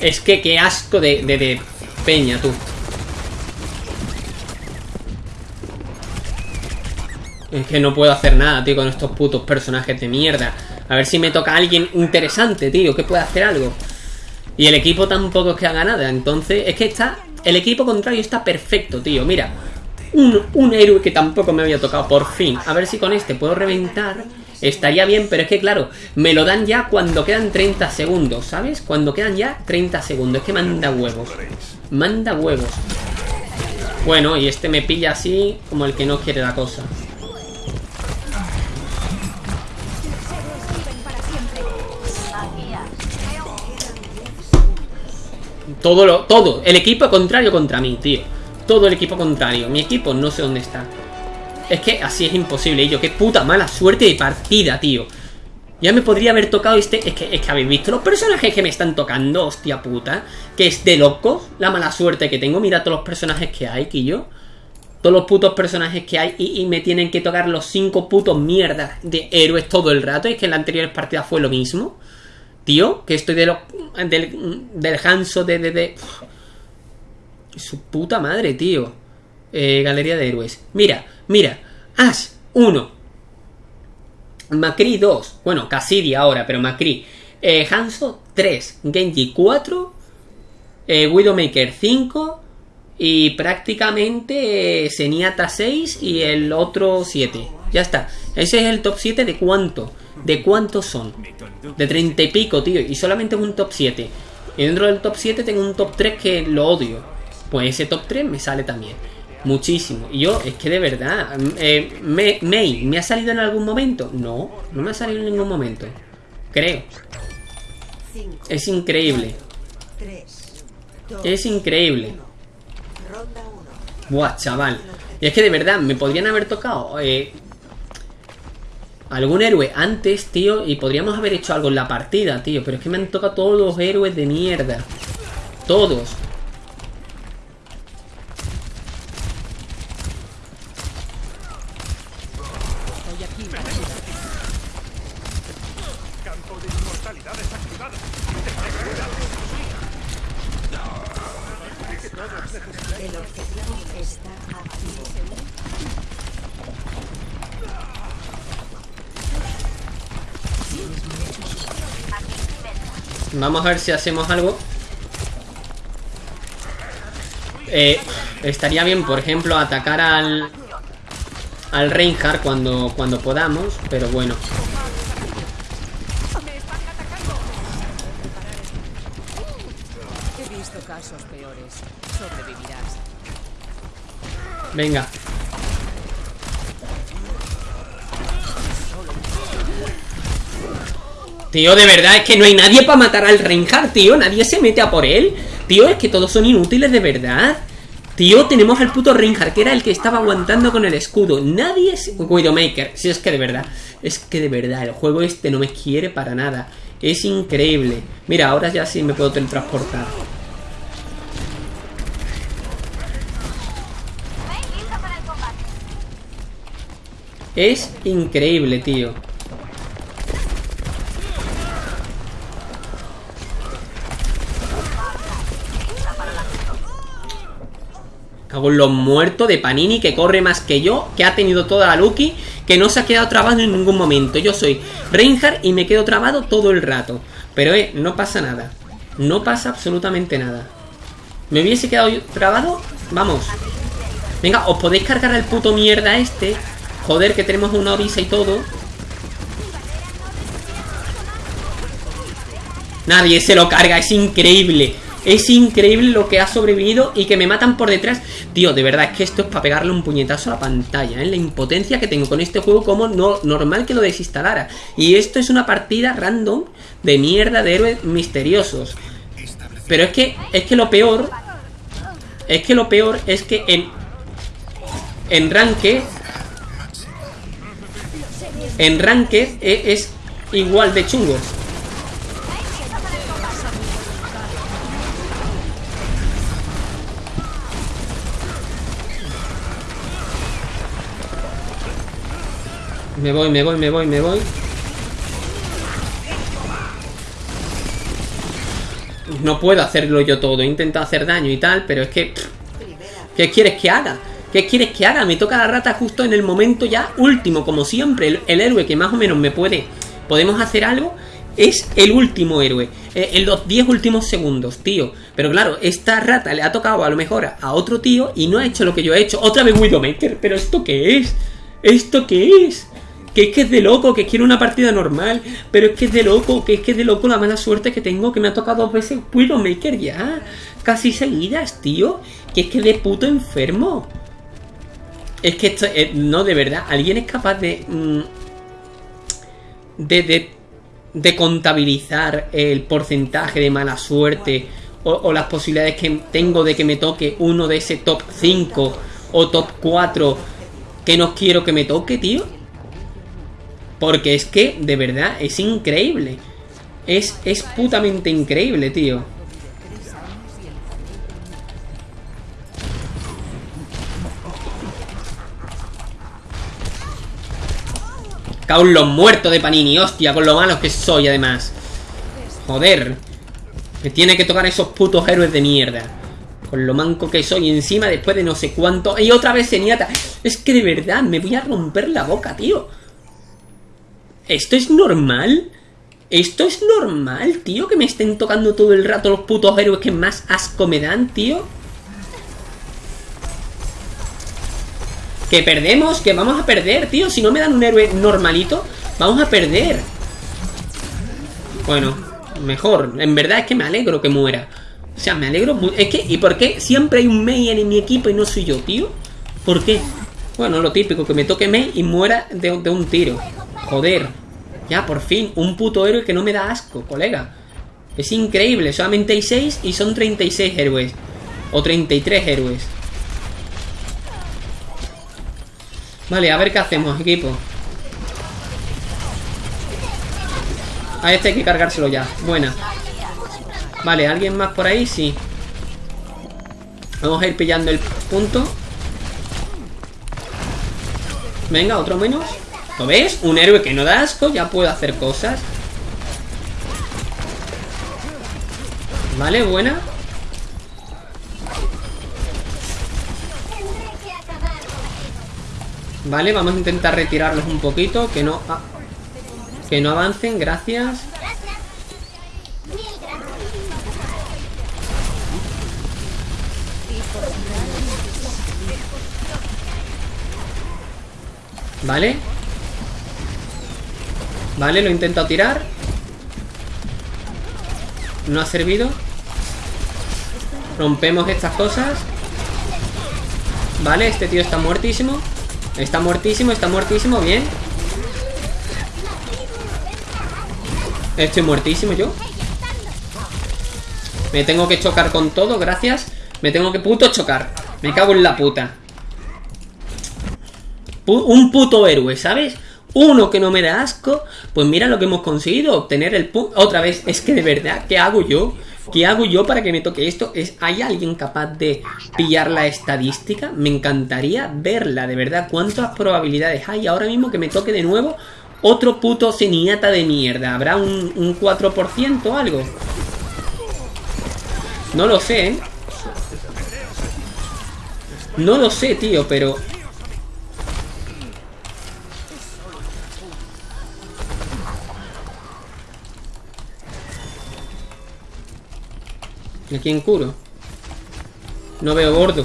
Es que qué asco de, de, peña, tú. Es que no puedo hacer nada, tío, con estos putos personajes de mierda. A ver si me toca alguien interesante, tío, que pueda hacer algo. Y el equipo tampoco es que haga nada. Entonces, es que está... El equipo contrario está perfecto, tío. Mira, un, un héroe que tampoco me había tocado, por fin. A ver si con este puedo reventar Estaría bien, pero es que claro, me lo dan ya cuando quedan 30 segundos, ¿sabes? Cuando quedan ya 30 segundos. Es que manda huevos. Manda huevos. Bueno, y este me pilla así como el que no quiere la cosa. Todo lo... Todo. El equipo contrario contra mí, tío. Todo el equipo contrario. Mi equipo no sé dónde está. Es que así es imposible, yo, qué puta mala suerte de partida, tío. Ya me podría haber tocado este... Es que, es que habéis visto los personajes que me están tocando, hostia puta. Que es de locos la mala suerte que tengo. Mira todos los personajes que hay, Quillo. Todos los putos personajes que hay y, me tienen que tocar los cinco putos mierdas de héroes todo el rato. Y es que en la anterior partida fue lo mismo. Tío, que estoy de lo, del, del Hanso de, de, de... Su puta madre, tío. Eh, galería de héroes. Mira, mira. Ash 1. Macri 2. Bueno, Cassidy ahora, pero Macri. Eh, Hanzo 3. Genji 4. Eh, Widowmaker 5. Y prácticamente eh, Zenyatta 6 y el otro 7. Ya está. Ese es el top 7 de cuánto. ¿De cuántos son? De 30 y pico, tío. Y solamente un top 7. Y dentro del top 7 tengo un top 3 que lo odio. Pues ese top 3 me sale también. Muchísimo. Y yo, es que de verdad. Eh, me, May, ¿me ha salido en algún momento? No, no me ha salido en ningún momento. Creo. Es increíble. Es increíble. ronda uno. Buah, chaval. Y es que de verdad, me podrían haber tocado eh, algún héroe antes, tío, y podríamos haber hecho algo en la partida, tío. Pero es que me han tocado todos los héroes de mierda. Todos. Vamos a ver si hacemos algo. Eh, estaría bien, por ejemplo, atacar al... Al Reinhardt cuando, cuando podamos, pero bueno. Venga. Tío, de verdad, es que no hay nadie para matar al Reinhardt, tío. Nadie se mete a por él. Tío, es que todos son inútiles, de verdad. Tío, tenemos al puto Reinhardt, que era el que estaba aguantando con el escudo. Nadie es... Widowmaker. Si es que de verdad. Es que de verdad, el juego este no me quiere para nada. Es increíble. Mira, ahora ya sí me puedo teletransportar. Es increíble, tío. Cago en los muertos de Panini que corre más que yo, que ha tenido toda la Lucky, que no se ha quedado trabado en ningún momento. Yo soy Reinhardt y me quedo trabado todo el rato. Pero eh, no pasa nada. No pasa absolutamente nada. ¿Me hubiese quedado trabado? Vamos. Venga, os podéis cargar al puto mierda este. Joder, que tenemos una orisa y todo. Nadie se lo carga, es increíble. Es increíble lo que ha sobrevivido y que me matan por detrás. Tío, de verdad, es que esto es para pegarle un puñetazo a la pantalla, ¿eh? La impotencia que tengo con este juego, como no, normal que lo desinstalara. Y esto es una partida random de mierda de héroes misteriosos. Pero es que, es que lo peor... Es que lo peor es que en... En Ranked... En Ranked e- es igual de chungos. Me voy, me voy, me voy, me voy. No puedo hacerlo yo todo. He intentado hacer daño y tal, pero es que... ¿Qué quieres que haga? ¿Qué quieres que haga? Me toca la rata justo en el momento ya último, como siempre. El, héroe que más o menos me puede... Podemos hacer algo. Es el último héroe. eh, en los 10 últimos segundos, tío. Pero claro, esta rata le ha tocado a lo mejor a, a otro tío y no ha hecho lo que yo he hecho. Otra vez Widowmaker. ¿Pero esto qué es? ¿Esto qué es? Que es que es de loco, que quiero una partida normal. Pero es que es de loco, que es que es de loco la mala suerte que tengo. Que me ha tocado dos veces Widowmaker ya. Casi seguidas, tío. Que es que de puto enfermo. Es que esto, eh, no, de verdad, ¿alguien es capaz de... mm, de, de, de contabilizar el porcentaje de mala suerte o, o las posibilidades que tengo de que me toque uno de ese top 5 o top 4 que no quiero que me toque, tío? Porque es que, de verdad, es increíble. Es, es putamente increíble, tío. Caos los muertos de Panini, hostia, con lo malos que soy además. Joder. Me tiene que tocar esos putos héroes de mierda. Con lo manco que soy encima después de no sé cuánto. Y otra vez Zenyatta. Es que de verdad me voy a romper la boca, tío. ¿Esto es normal? ¿Esto es normal, tío? Que me estén tocando todo el rato los putos héroes que más asco me dan, tío. Que perdemos, que vamos a perder, tío. Si no me dan un héroe normalito, vamos a perder. Bueno, mejor. En verdad es que me alegro que muera. O sea, me alegro. Es que, ¿y por qué siempre hay un Mei en mi equipo y no soy yo, tío? ¿Por qué? Bueno, lo típico, que me toque Mei y muera de, de un tiro. Joder. Ya, por fin, un puto héroe que no me da asco, colega. Es increíble, solamente hay 6 y son 36 héroes. O 33 héroes. Vale, a ver qué hacemos, equipo. A este hay que cargárselo ya. Buena. Vale, ¿alguien más por ahí? Sí. Vamos a ir pillando el punto. Venga, otro menos. ¿Lo ves? Un héroe que no da asco ya puede hacer cosas. Vale, buena. Vale, vamos a intentar retirarlos un poquito. Que no... ah, que no avancen, gracias. Vale. Vale, lo he intentado tirar. No ha servido. Rompemos estas cosas. Vale, este tío está muertísimo. Está muertísimo, está muertísimo, bien. Estoy muertísimo yo. Me tengo que chocar con todo, gracias. Me tengo que puto chocar. Me cago en la puta. Pu- un puto héroe, ¿sabes? Uno que no me da asco. Pues mira lo que hemos conseguido. Obtener el punto. Otra vez, es que de verdad, ¿qué hago yo? ¿Qué hago yo para que me toque esto? ¿Es, ¿Hay alguien capaz de pillar la estadística? Me encantaría verla, de verdad. ¿Cuántas probabilidades hay ahora mismo que me toque de nuevo otro puto ceniata de mierda? ¿Habrá un, un 4% o algo? No lo sé, ¿eh? No lo sé, tío, pero... ¿Y a quién curo? No veo gordo.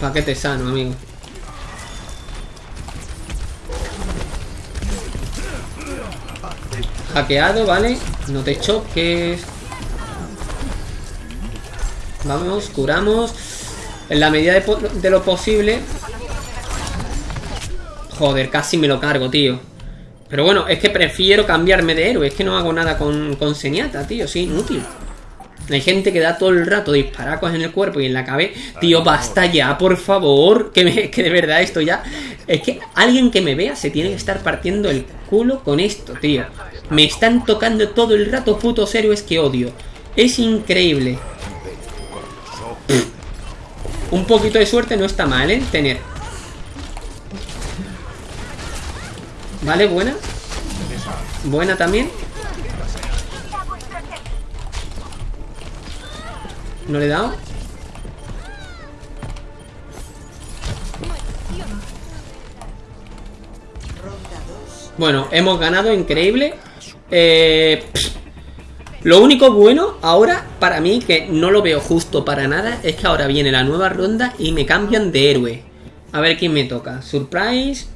Paquete sano, amigo. Hackeado, ¿vale? No te choques. Vamos, curamos. En la medida de, lo posible. Joder, casi me lo cargo, tío. Pero bueno, es que prefiero cambiarme de héroe. Es que no hago nada con, con Zenyatta, tío. Es inútil. Hay gente que da todo el rato disparacos en el cuerpo y en la cabeza. Tío, basta ya, por favor. Que, me- que de verdad esto ya. Es que alguien que me vea se tiene que estar partiendo el culo con esto, tío. Me están tocando todo el rato putos héroes que odio. Es increíble. Un poquito de suerte no está mal, ¿eh? Tener. Vale, buena. Buena también. No le he dado. Ronda 2. Bueno, hemos ganado, increíble. Eh. Lo único bueno ahora, para mí, que no lo veo justo para nada, es que ahora viene la nueva ronda y me cambian de héroe. A ver quién me toca. Surprise.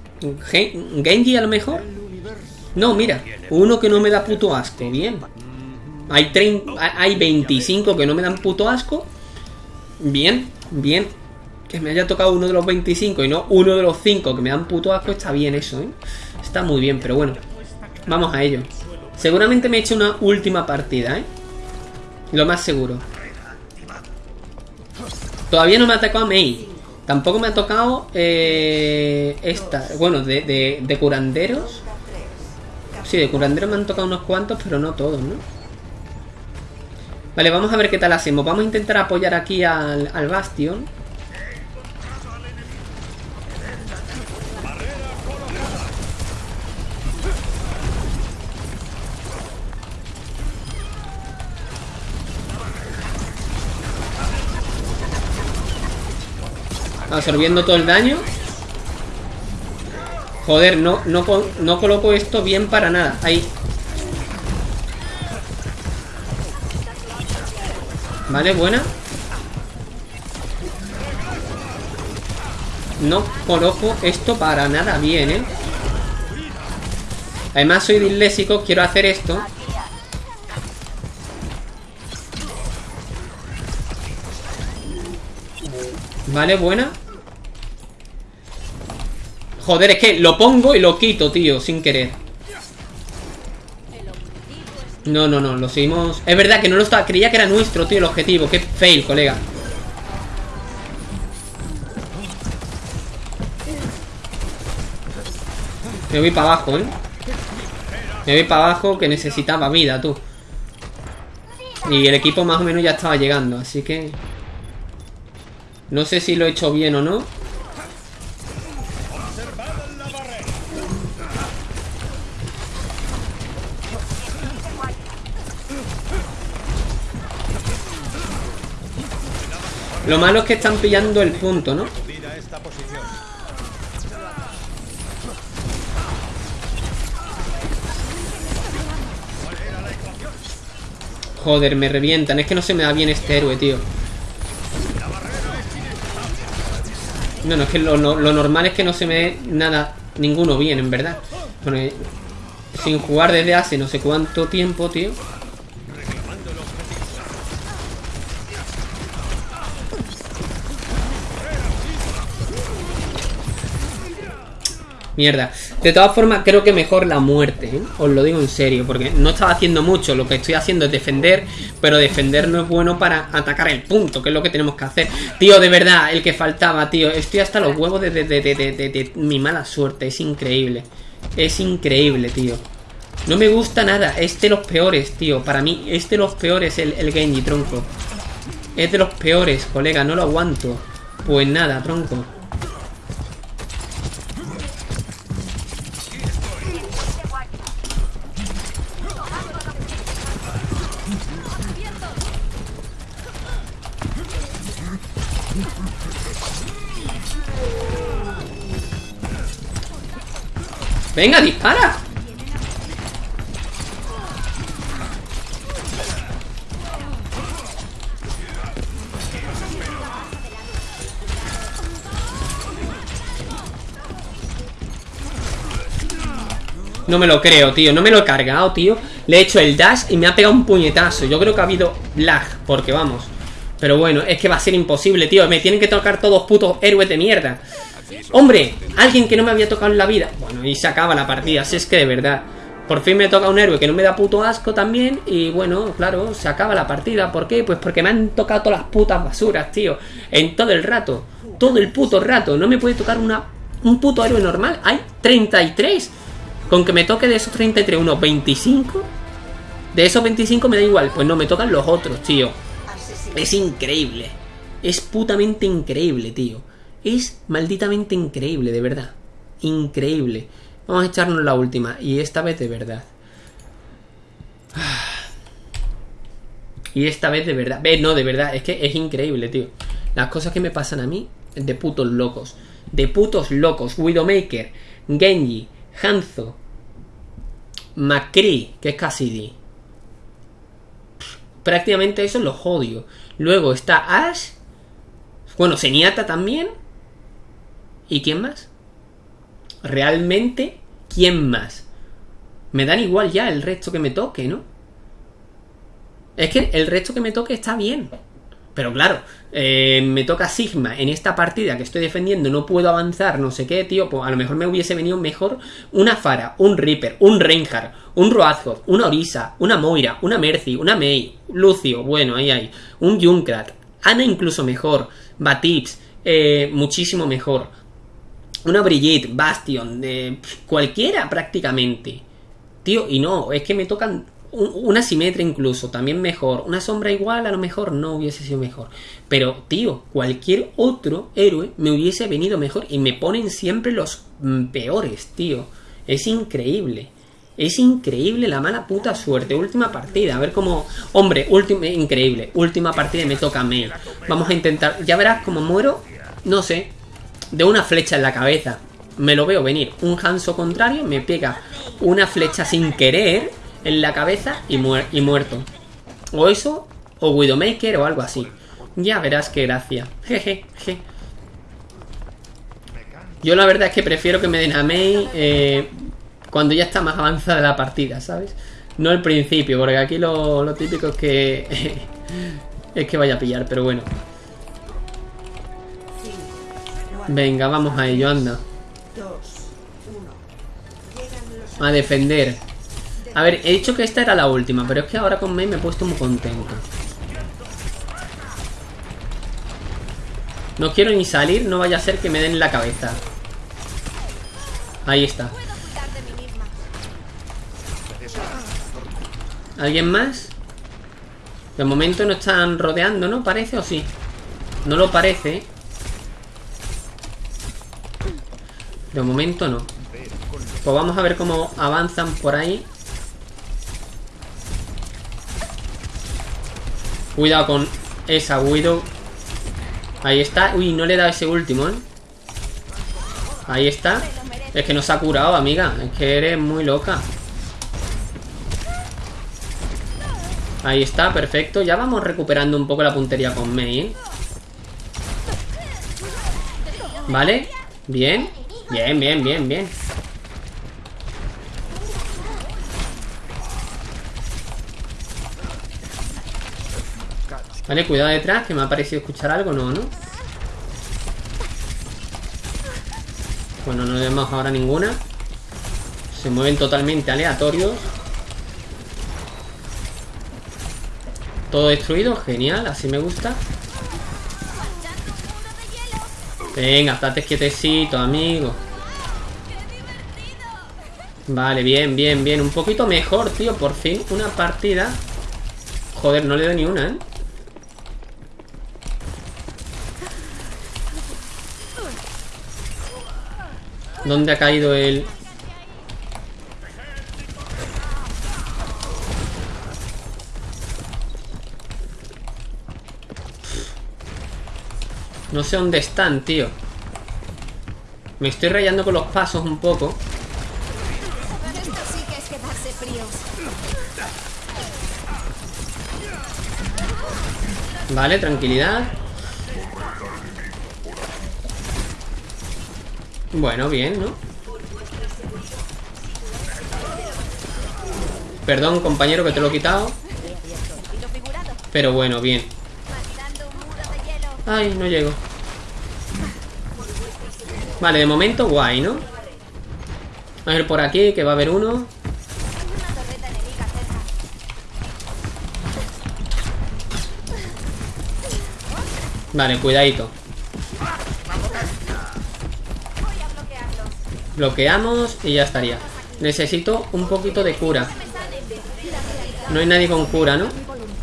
Gen- Genji a lo mejor. No, mira. Uno que no me da puto asco. Bien. Hay, 30 hay 25 que no me dan puto asco. Bien, bien. Que me haya tocado uno de los 25 y no uno de los 5 que me dan puto asco. Está bien eso, ¿eh? Está muy bien, pero bueno. Vamos a ello. Seguramente me he hecho una última partida, ¿eh? Lo más seguro. Todavía no me ha tocado Mei. Tampoco me ha tocado eh, esta. Bueno, de, de, de curanderos. Sí, de curanderos me han tocado unos cuantos, pero no todos, ¿no? Vale, vamos a ver qué tal hacemos. Vamos a intentar apoyar aquí al, al Bastion. Absorbiendo todo el daño. Joder, no, no, co- no coloco esto bien para nada. Ahí. Vale, buena. No coloco esto para nada bien, ¿eh? Además soy disléxico, quiero hacer esto. Vale, buena. Joder, es que lo pongo y lo quito, tío, sin querer. No, no, no, lo seguimos... Es verdad que no lo estaba... Creía que era nuestro, tío, el objetivo. Qué fail, colega. Me voy para abajo, ¿eh? Me voy para abajo que necesitaba vida, tú. Y el equipo más o menos ya estaba llegando, así que... No sé si lo he hecho bien o no. Lo malo es que están pillando el punto, ¿no? Joder, me revientan. Es que no se me da bien este héroe, tío. No, no, es que lo, no- lo normal es que no se me dé nada, ninguno bien, en verdad. Bueno, sin jugar desde hace no sé cuánto tiempo, tío. Mierda. De todas formas, creo que mejor la muerte, ¿eh? Os lo digo en serio, porque no estaba haciendo mucho. Lo que estoy haciendo es defender, pero defender no es bueno para atacar el punto, que es lo que tenemos que hacer. Tío, de verdad, el que faltaba, tío. Estoy hasta los huevos de, de- de- mi mala suerte. Es increíble. Es increíble, tío. No me gusta nada. Es de los peores, tío. Para mí, es de los peores el, el Genji, tronco. Es de los peores, colega. No lo aguanto. Pues nada, tronco. Venga, dispara. No me lo creo, tío. No me lo he cargado, tío. Le he hecho el dash y me ha pegado un puñetazo. Yo creo que ha habido lag, porque vamos. Pero bueno, es que va a ser imposible, tío. Me tienen que tocar todos putos héroes de mierda. Hombre, alguien que no me había tocado en la vida. Bueno, y se acaba la partida. Si es que de verdad. Por fin me toca un héroe que no me da puto asco también. Y bueno, claro, se acaba la partida. ¿Por qué? Pues porque me han tocado todas las putas basuras, tío. En todo el rato. Todo el puto rato. No me puede tocar una, un puto héroe normal. Hay 33. Con que me toque de esos 33 unos 25. De esos 25 me da igual. Pues no, me tocan los otros, tío. Es increíble. Es putamente increíble, tío. Es malditamente increíble, de verdad. Increíble. Vamos a echarnos la última. Y esta vez de verdad. Y esta vez de verdad. Ve, no, de verdad. Es que es increíble, tío. Las cosas que me pasan a mí. De putos locos. De putos locos. Widowmaker. Genji. Hanzo. Macri. Que es Cassidy prácticamente eso los odio. Luego está Ash. Bueno, Zenyatta también. ¿Y quién más? Realmente, ¿quién más? Me dan igual ya el resto que me toque, ¿no? Es que el resto que me toque está bien. Pero claro, eh, me toca Sigma en esta partida que estoy defendiendo, no puedo avanzar, no sé qué, tío. Pues a lo mejor me hubiese venido mejor una Fara, un Reaper, un Reinhardt, un Roazhod, una Orisa, una Moira, una Mercy, una Mei, Lucio, bueno, ahí hay, un Junkrat, Ana incluso mejor, Batips, eh, muchísimo mejor. Una Brigitte, Bastion, de cualquiera prácticamente. Tío, y no, es que me tocan un- una simetria incluso, también mejor. Una sombra igual, a lo mejor no hubiese sido mejor. Pero, tío, cualquier otro héroe me hubiese venido mejor. Y me ponen siempre los mm, peores, tío. Es increíble. Es increíble la mala puta suerte. Última partida, a ver cómo. Hombre, última, increíble. Última partida me toca a mí. Vamos a intentar. Ya verás cómo muero. No sé. De una flecha en la cabeza. Me lo veo venir. Un Hanso contrario me pega una flecha sin querer en la cabeza y, y muerto. O eso, o Widowmaker o algo así. Ya verás qué gracia. Jeje, je. Yo la verdad es que prefiero que me den a Mei eh, cuando ya está más avanzada la partida, ¿sabes? No al principio, porque aquí lo, lo típico es que es que vaya a pillar, pero bueno. Venga, vamos a ello, anda. 2, 1. Llegan los A defender. A ver, he dicho que esta era la última, pero es que ahora con Mei me he puesto muy contento. No quiero ni salir, no vaya a ser que me den en la cabeza. Ahí está. ¿Alguien más? De momento no están rodeando, ¿no? ¿Parece o sí? No lo parece. De momento no. Pues vamos a ver cómo avanzan por ahí. Cuidado con esa Widow. Ahí está. Uy, no le he dado ese último, ¿eh? Ahí está. Es que nos ha curado, amiga. Es que eres muy loca. Ahí está, perfecto. Ya vamos recuperando un poco la puntería con Mei, ¿eh? Vale. Bien. Bien, bien, bien, bien. Vale, cuidado detrás, que me ha parecido escuchar algo, no, ¿no? Bueno, no vemos ahora ninguna. Se mueven totalmente aleatorios. Todo destruido, genial, así me gusta. Venga, estate quietecito, amigo. Vale, bien, bien, bien. Un poquito mejor, tío. Por fin, una partida. Joder, no le doy ni una, ¿eh? ¿Dónde ha caído el...? No sé dónde están, tío. Me estoy rayando con los pasos un poco. Vale, tranquilidad. Bueno, bien, ¿no? Perdón, compañero, que te lo he quitado. Pero bueno, bien. Mandando un muro de hielo. Ay, no llego. Vale, de momento guay, ¿no? A ver por aquí, que va a haber uno. Vale, cuidadito. Bloqueamos y ya estaría. Necesito un poquito de cura. No hay nadie con cura, ¿no?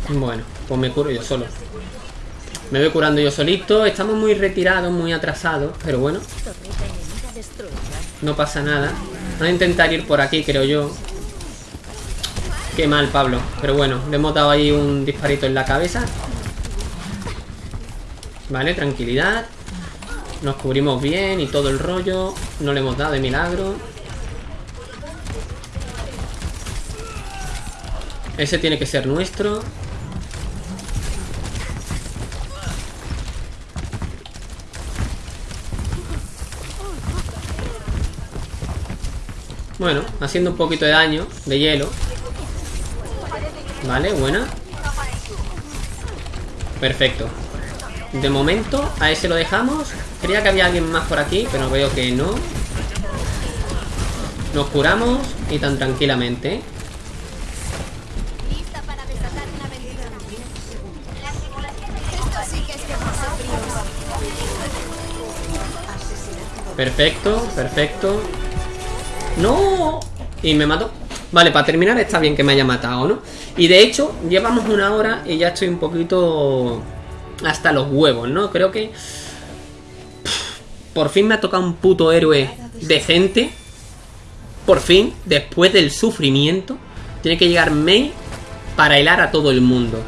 Bueno, pues me curo yo solo. Me voy curando yo solito. Estamos muy retirados, muy atrasados. Pero bueno, no pasa nada. Vamos a intentar ir por aquí, creo yo. Qué mal, Pablo. Pero bueno, le hemos dado ahí un disparito en la cabeza. Vale, tranquilidad. Nos cubrimos bien y todo el rollo. No le hemos dado de milagro. Ese tiene que ser nuestro. Bueno, haciendo un poquito de daño de hielo. Vale, buena. Perfecto. De momento, a ese lo dejamos. Creía que había alguien más por aquí, pero veo que no. Nos curamos y tan tranquilamente. Perfecto, perfecto. ¡No! Y me mató. Vale, para terminar está bien que me haya matado, ¿no? Y de hecho, llevamos una hora y ya estoy un poquito hasta los huevos, ¿no? Creo que... Por fin me ha tocado un puto héroe decente. Por fin, después del sufrimiento, tiene que llegar Mei para helar a todo el mundo.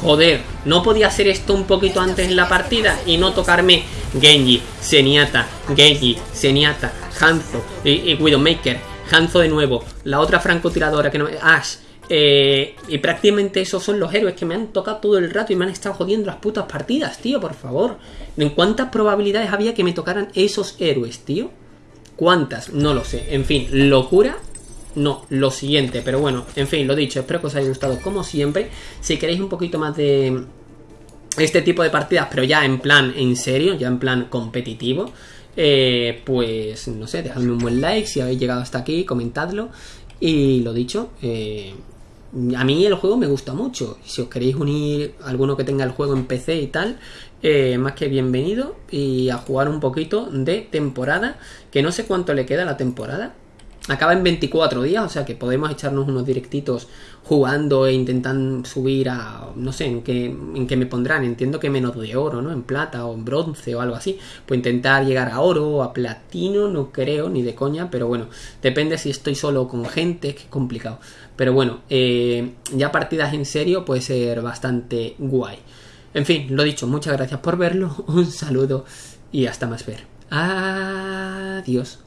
Joder, ¿no podía hacer esto un poquito antes en la partida y no tocarme Genji, Zenyatta, Genji, Zenyatta, Hanzo y, Widowmaker, Hanzo de nuevo, la otra francotiradora que no... Ash, eh, y prácticamente esos son los héroes que me han tocado todo el rato y me han estado jodiendo las putas partidas, tío, por favor. ¿En cuántas probabilidades había que me tocaran esos héroes, tío? ¿Cuántas? No lo sé. En fin, locura no, lo siguiente, pero bueno, en fin, lo dicho, espero que os haya gustado como siempre. Si queréis un poquito más de este tipo de partidas, pero ya en plan en serio, ya en plan competitivo, eh, pues no sé, dejadme un buen like si habéis llegado hasta aquí, comentadlo. Y lo dicho, eh, a mí el juego me gusta mucho. Si os queréis unir alguno que tenga el juego en PC y tal, eh, más que bienvenido. Y a jugar un poquito de temporada, que no sé cuánto le queda a la temporada. Acaba en 24 días, o sea que podemos echarnos unos directitos jugando e intentando subir a... No sé en qué, en qué me pondrán. Entiendo que menos de oro, ¿no? En plata o en bronce o algo así. Pues intentar llegar a oro o a platino, no creo, ni de coña. Pero bueno, depende si estoy solo con gente, que es complicado. Pero bueno, eh, ya partidas en serio puede ser bastante guay. En fin, lo dicho, muchas gracias por verlo. Un saludo y hasta más ver. Adiós.